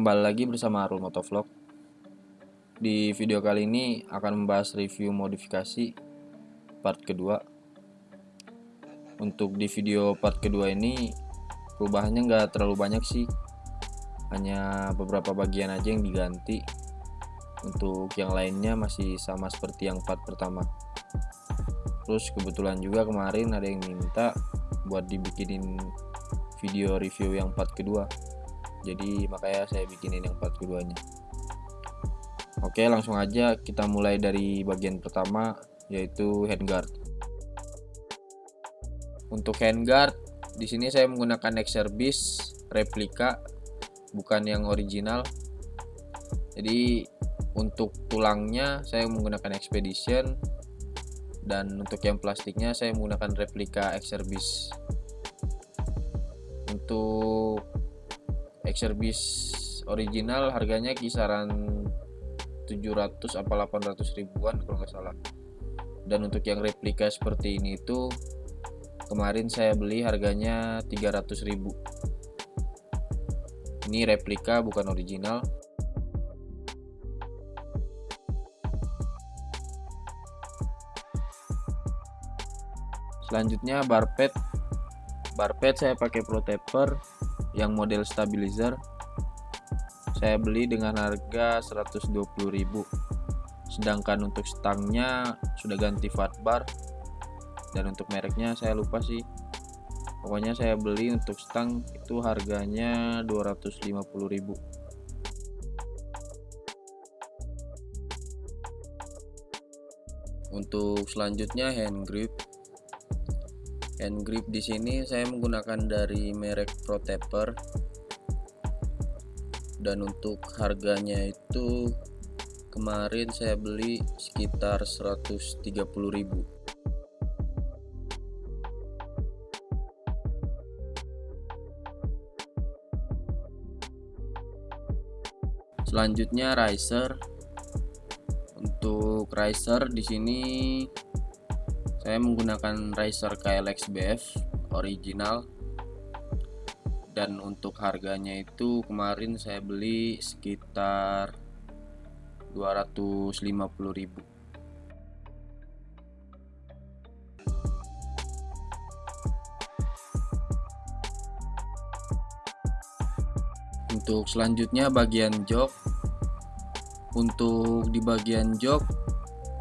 Kembali lagi bersama Arul Motovlog. Di video kali ini akan membahas review modifikasi part kedua. Untuk di video part kedua ini perubahannya nggak terlalu banyak sih, hanya beberapa bagian aja yang diganti. Untuk yang lainnya masih sama seperti yang part pertama. Terus kebetulan juga kemarin ada yang minta buat dibikinin video review yang part kedua jadi makanya saya bikinin yang part keduanya. Oke langsung aja kita mulai dari bagian pertama yaitu handguard. Untuk handguard di sini saya menggunakan Exerbis replika bukan yang original. Jadi untuk tulangnya saya menggunakan Expedition. Dan untuk yang plastiknya saya menggunakan replika Exerbis untuk Exerbis original harganya kisaran 700 apa 800 ribuan kalau nggak salah. Dan untuk yang replika seperti ini itu kemarin saya beli harganya 300 ribu. Ini replika bukan original. Selanjutnya barpet. Barpet saya pakai pro taper yang model stabilizer saya beli dengan harga 120.000 sedangkan untuk stangnya sudah ganti fat bar dan untuk mereknya saya lupa sih. Pokoknya saya beli untuk stang itu harganya 250.000 untuk selanjutnya hand grip hand grip di sini saya menggunakan dari merek Protapper dan untuk harganya itu kemarin saya beli sekitar 130.000 selanjutnya riser. Untuk riser di sini saya menggunakan Razer KLX BF original. Dan untuk harganya itu kemarin saya beli sekitar 250.000 untuk selanjutnya bagian jok untuk di bagian jok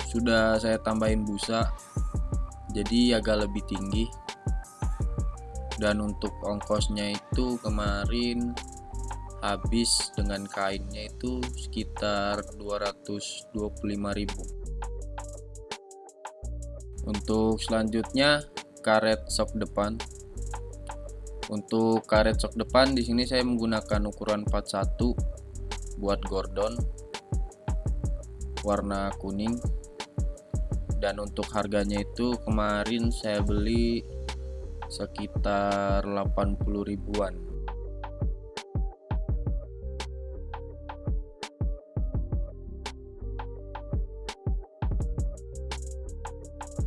sudah saya tambahin busa jadi agak lebih tinggi. Dan untuk ongkosnya itu kemarin habis dengan kainnya itu sekitar 225.000 untuk selanjutnya karet sok depan. Untuk karet sok depan di sini saya menggunakan ukuran 41 buat Gordon warna kuning dan untuk harganya itu kemarin saya beli sekitar 80 ribuan.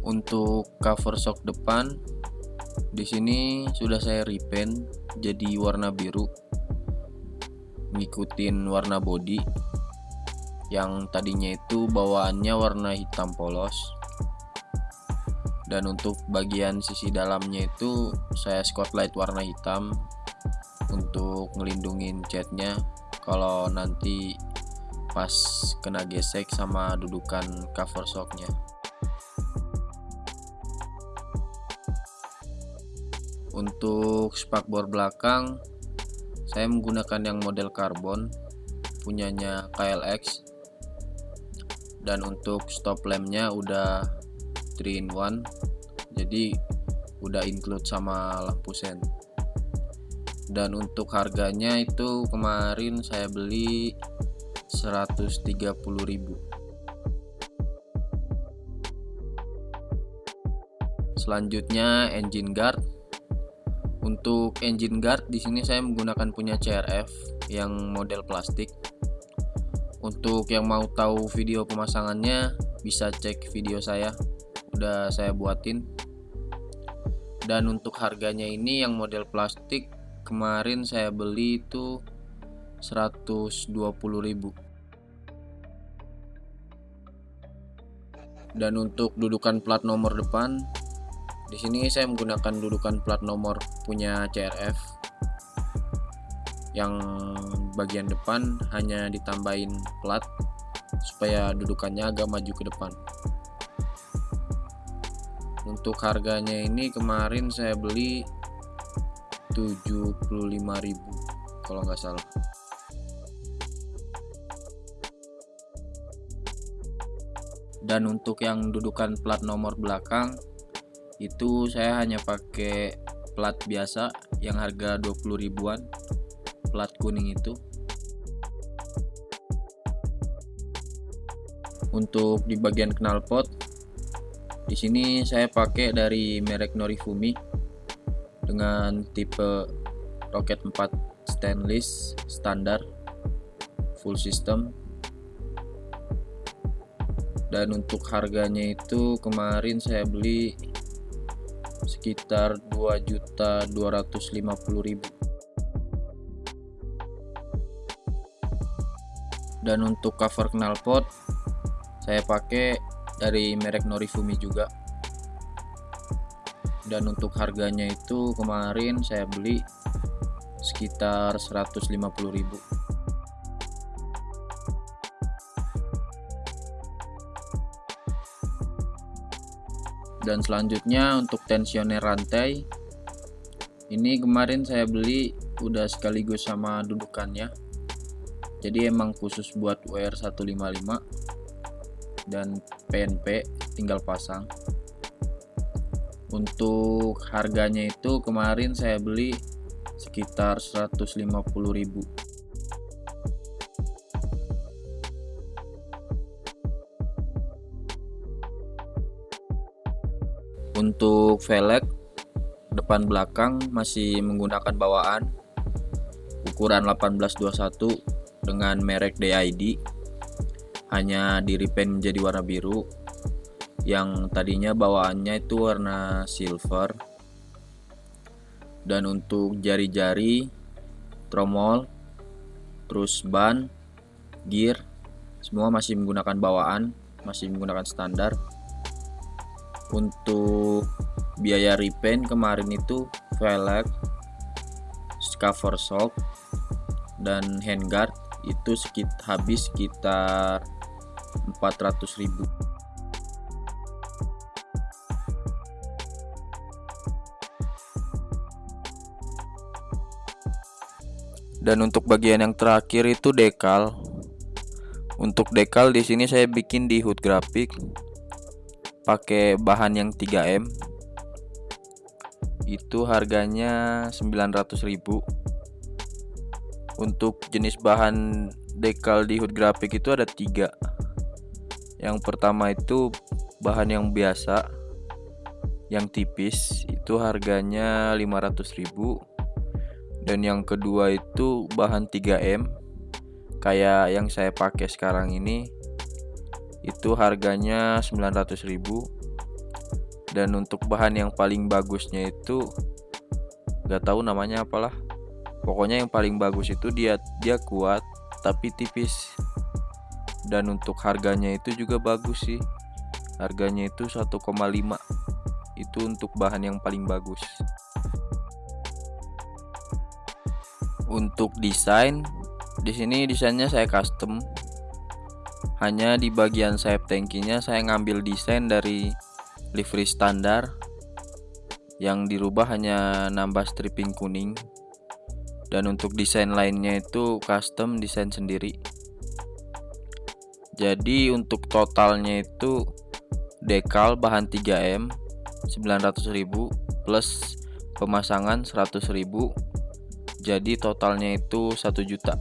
Untuk cover shock depan di sini sudah saya repaint jadi warna biru ngikutin warna body. Yang tadinya itu bawaannya warna hitam polos dan untuk bagian sisi dalamnya itu saya spotlight warna hitam untuk ngelindungin catnya. Kalau nanti pas kena gesek sama dudukan cover shocknya untuk spakbor belakang saya menggunakan yang model karbon punyanya KLX dan untuk stop lampnya udah 3 in 1 jadi udah include sama lampu sen. Dan untuk harganya itu kemarin saya beli 130.000 selanjutnya engine guard. Untuk engine guard di sini saya menggunakan punya CRF yang model plastik. Untuk yang mau tahu video pemasangannya bisa cek video saya, udah saya buatin. Dan untuk harganya ini yang model plastik kemarin saya beli itu 120.000. Dan untuk dudukan plat nomor depan di sini saya menggunakan dudukan plat nomor punya CRF yang bagian depan hanya ditambahin plat supaya dudukannya agak maju ke depan untuk harganya ini kemarin saya beli 75.000 kalau nggak salah. Dan untuk yang dudukan plat nomor belakang itu saya hanya pakai plat biasa yang harga 20 ribuan plat kuning itu. Untuk di bagian knalpot di sini saya pakai dari merek Norifumi dengan tipe roket 4 stainless standar full system. Dan untuk harganya itu kemarin saya beli sekitar 2.250.000 dan untuk cover knalpot saya pakai dari merek Norifumi juga. Dan untuk harganya itu kemarin saya beli sekitar 150.000 dan selanjutnya untuk tensioner rantai ini kemarin saya beli udah sekaligus sama dudukannya. Jadi emang khusus buat WR155 dan PNP tinggal pasang. Untuk harganya itu kemarin saya beli sekitar 150.000 untuk velg depan belakang masih menggunakan bawaan ukuran 1821 dengan merek DID hanya di repaint menjadi warna biru. Yang tadinya bawaannya itu warna silver. Dan untuk jari-jari tromol terus ban gear semua masih menggunakan bawaan masih menggunakan standar. Untuk biaya repaint kemarin itu velg cover shock dan handguard itu sekit habis sekitar 400.000 dan untuk bagian yang terakhir itu dekal. Untuk dekal di sini saya bikin di hood graphic pakai bahan yang 3M itu harganya 900.000 untuk jenis bahan dekal di hood grafik itu ada tiga yang pertama itu bahan yang biasa yang tipis itu harganya 500.000 dan yang kedua itu bahan 3M kayak yang saya pakai sekarang ini itu harganya 900.000 dan untuk bahan yang paling bagusnya itu gak tahu namanya apalah. Pokoknya yang paling bagus itu dia dia kuat tapi tipis dan untuk harganya itu juga bagus sih. Harganya itu 1,5 itu untuk bahan yang paling bagus. Untuk desain di sini desainnya saya custom. Hanya di bagian sayap tankinya saya ngambil desain dari livery standar. Yang dirubah hanya nambah stripping kuning. Dan untuk desain lainnya itu custom desain sendiri jadi untuk totalnya itu dekal bahan 3M 900.000 plus pemasangan 100.000 jadi totalnya itu 1 juta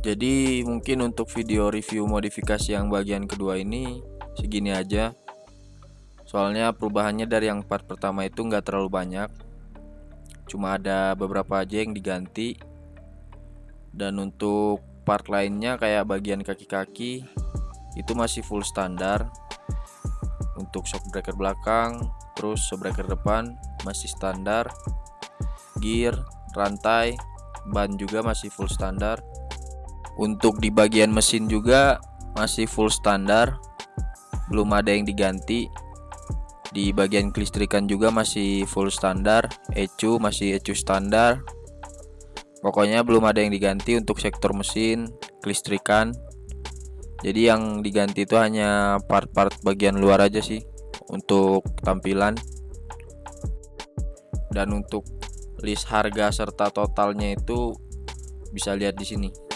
jadi mungkin untuk video review modifikasi yang bagian kedua ini segini aja. Soalnya perubahannya dari yang part pertama itu nggak terlalu banyak. Cuma ada beberapa aja yang diganti. Dan untuk part lainnya kayak bagian kaki-kaki itu masih full standar. Untuk shock breaker belakang terus shock breaker depan masih standar. Gear rantai ban juga masih full standar untuk di bagian mesin juga masih full standar. Belum ada yang diganti. Di bagian kelistrikan juga masih full standar. ECU masih ECU standar. Pokoknya belum ada yang diganti untuk sektor mesin kelistrikan. Jadi yang diganti itu hanya part-part bagian luar aja sih untuk tampilan. Dan untuk list harga serta totalnya itu bisa lihat di sini